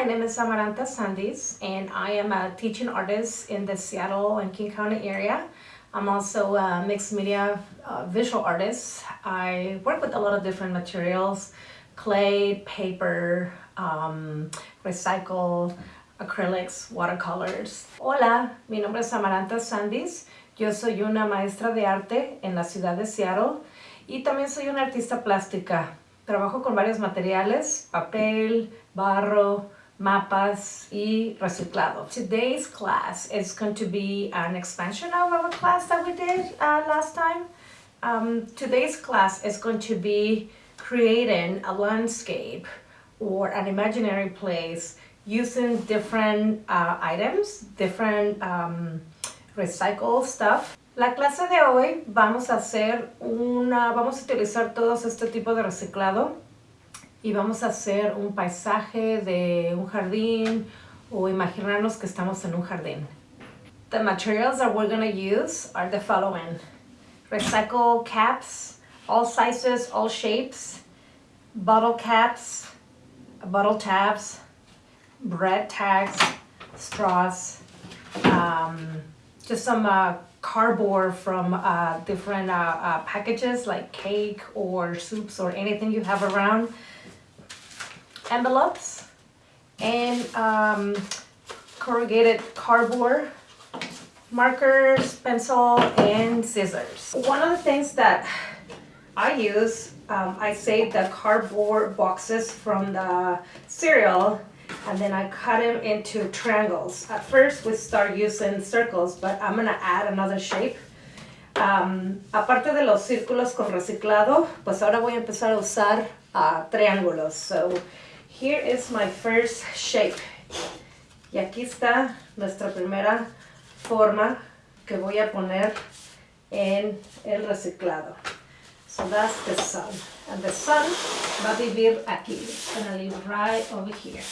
my name is Amaranta Sandis and I am a teaching artist in the Seattle and King County area. I'm also a mixed media uh, visual artist. I work with a lot of different materials, clay, paper, um, recycle, acrylics, watercolors. Hola, mi nombre es Amaranta Sandis. Yo soy una maestra de arte en la ciudad de Seattle y también soy una artista plástica. Trabajo con varios materiales, papel, barro, mapas y reciclado. Today's class is going to be an expansion of a class that we did uh, last time. Um, today's class is going to be creating a landscape or an imaginary place using different uh, items, different um, recycled stuff. La clase de hoy vamos a hacer una, vamos a utilizar todos este tipo de reciclado y vamos a hacer un paisaje de un jardín o imaginarnos que estamos en un jardín. The materials that we're going to use are the following. Recycle caps, all sizes, all shapes, bottle caps, bottle tabs, bread tags, straws, um, just some uh, cardboard from uh, different uh, uh, packages like cake or soups or anything you have around envelopes and um, corrugated cardboard, markers, pencil, and scissors. One of the things that I use, um, I save the cardboard boxes from the cereal and then I cut them into triangles. At first we start using circles, but I'm gonna add another shape. Um, aparte de los círculos con reciclado, pues ahora voy a empezar a usar uh, triángulos. So here is my first shape. Y aquí está nuestra primera forma que voy a poner en el reciclado. So that's the sun. And the sun va a vivir aquí. It's gonna live right over here.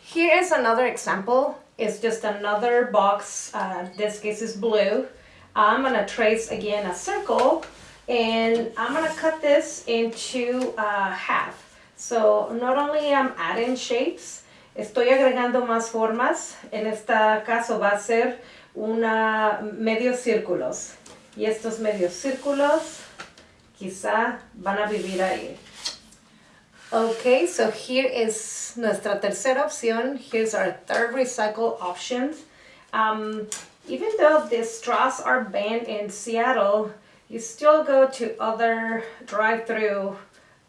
Here is another example. It's just another box. Uh, this case is blue. I'm gonna trace again a circle and I'm gonna cut this into uh, half. So not only I'm adding shapes, estoy agregando más formas. En este caso va a ser una medios círculos. Y estos medios círculos quizá van a vivir ahí. Okay, so here is nuestra tercera opción. Here's our third recycle option. Um, even though the straws are banned in Seattle, you still go to other drive-through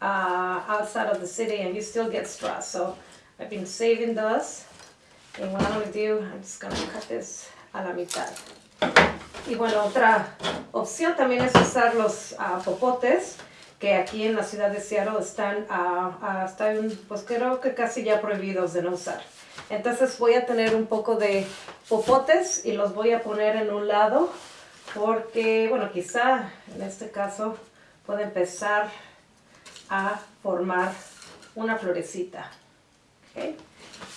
uh, outside of the city and you still get straws. So I've been saving those. And what I'm going to do, I'm just going to cut this a la mitad. Y bueno, otra opción también es usar los uh, popotes que aquí en la ciudad de Seattle están, uh, uh, están, pues creo que casi ya prohibidos de no usar. Entonces voy a tener un poco de popotes y los voy a poner en un lado porque, bueno, quizá en este caso puede empezar a formar una florecita.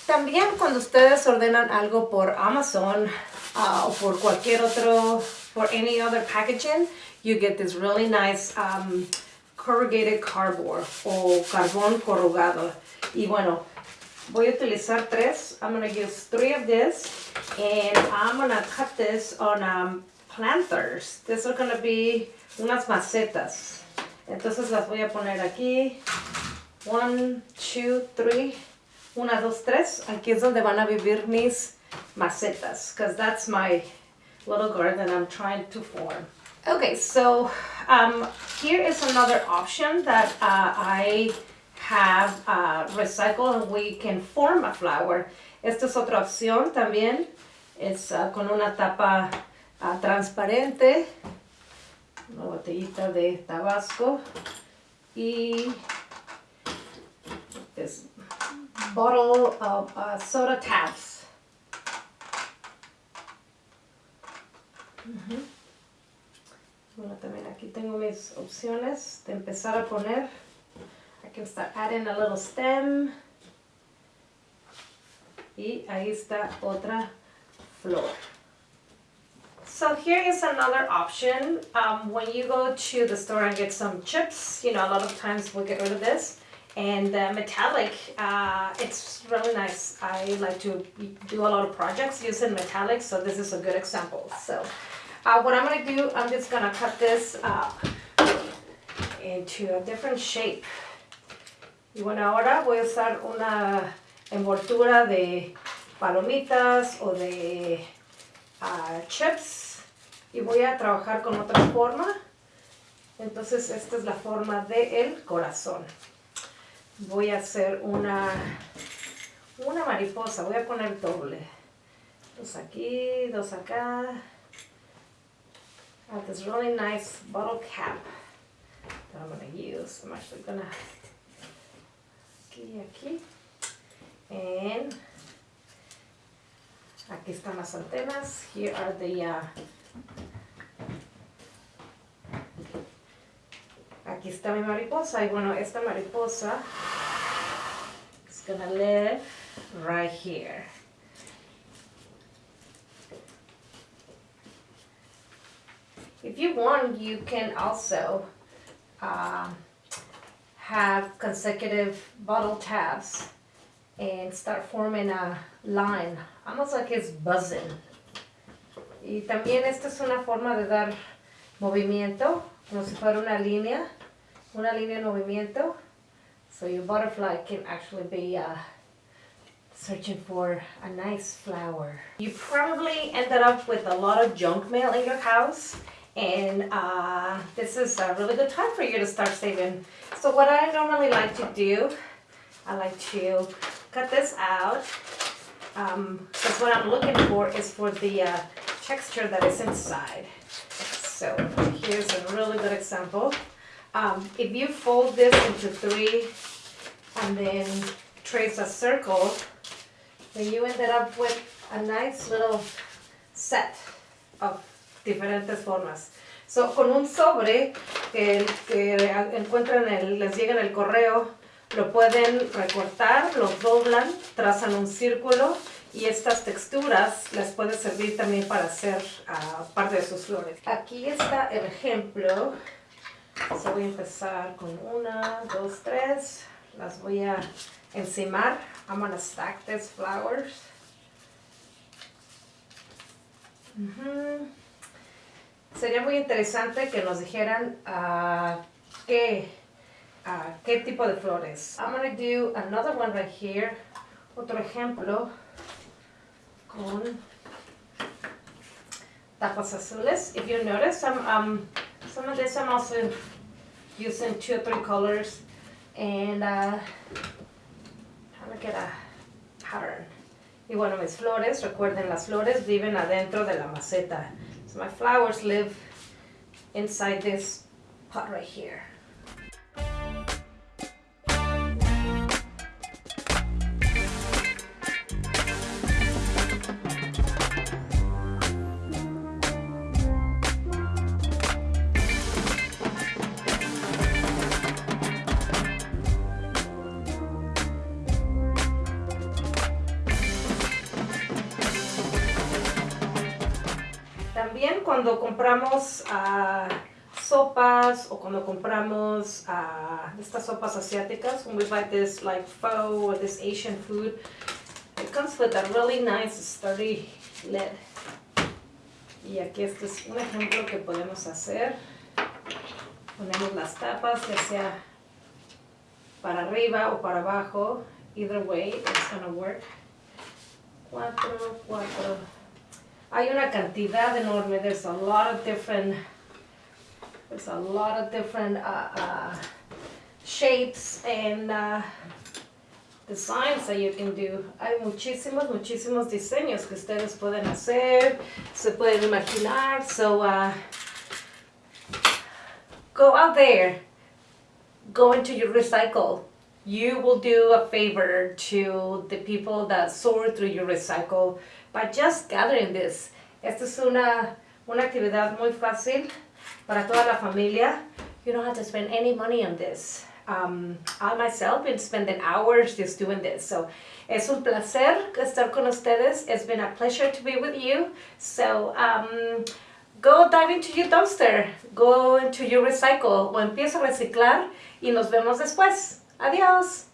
También cuando ustedes ordenan algo por Amazon uh, o por cualquier otro, for any other packaging, you get this really nice um, corrugated cardboard o carbón corrugado. Y bueno, voy a utilizar tres. I'm going to use three of this and I'm going to cut this on um, planters. These are going to be unas macetas. Entonces las voy a poner aquí. One, two, three. Una, dos, tres. Aquí es donde van a vivir mis macetas. Because that's my little garden I'm trying to form. Okay, so um, here is another option that uh, I have uh, recycled and we can form a flower. Esta es otra opción también. Es uh, con una tapa uh, transparente. Una botellita de tabasco. Y this bottle of uh, soda tabs. Bueno, también aquí tengo mis opciones de empezar a poner. I can start adding a little stem. Y ahí está otra flor. So here is another option. Um, when you go to the store and get some chips, you know, a lot of times we get rid of this. and uh, metallic. Uh, it's really nice. I like to do a lot of projects using metallic, so this is a good example. So uh, what I'm gonna do, I'm just gonna cut this uh, into a different shape. Y bueno, ahora voy a usar una envoltura de palomitas o de uh, chips y voy a trabajar con otra forma. Entonces esta es la forma del el corazón voy a hacer una, una mariposa, voy a poner doble. Dos aquí, dos acá. I this really nice bottle cap that I'm going to use. I'm actually going to, aquí, aquí. Aquí están las antenas. Here are the uh, aquí está mi mariposa y bueno, esta mariposa is gonna live right here. If you want, you can also uh, have consecutive bottle tabs and start forming a line, almost like it's buzzing. Y también esta es una forma de dar movimiento, como si fuera una línea una línea en movimiento. So your butterfly can actually be uh, searching for a nice flower. You probably ended up with a lot of junk mail in your house and uh, this is a really good time for you to start saving. So what I normally like to do, I like to cut this out um, because what I'm looking for is for the uh, texture that is inside. So here's a really good example. Um, if you fold this into three and then trace a circle, then you ended up with a nice little set of diferentes formas. So, con un sobre que, que encuentran, el, les llega en el correo, lo pueden recortar, lo doblan, trazan un círculo y estas texturas les puede servir también para hacer uh, parte de sus flores. Aquí está el ejemplo So voy a empezar con una, dos, tres. Las voy a encimar. I'm gonna stack these flowers. Sería muy interesante que nos dijeran uh, qué, uh, qué tipo de flores. I'm gonna do another one right here. Otro ejemplo con tapas azules. If you notice, I'm um, some of this I'm also using two or three colors and uh, trying to get a pattern. Y bueno, mis flores, recuerden, las flores viven adentro de la maceta. So my flowers live inside this pot right here. Cuando compramos uh, sopas o cuando compramos uh, estas sopas asiáticas, when we buy this like pho or this Asian food, it comes with a really nice sturdy lid. Y aquí este es un ejemplo que podemos hacer. Ponemos las tapas, ya sea para arriba o para abajo. Either way, it's gonna work. Cuatro, cuatro, hay una cantidad enorme. There's a lot of different, there's a lot of different uh, uh, shapes and uh, designs that you can do. Hay muchísimos, muchísimos diseños que ustedes pueden hacer, se pueden imaginar. So, uh, go out there, go into your recycle. You will do a favor to the people that sort through your recycle by just gathering this. Esta es una, una actividad muy fácil para toda la familia. You don't have to spend any money on this. Um, I myself have been spending hours just doing this. So es un placer estar con ustedes. It's been a pleasure to be with you. So um, go dive into your dumpster. Go into your recycle o empieza a reciclar y nos vemos después. Adios.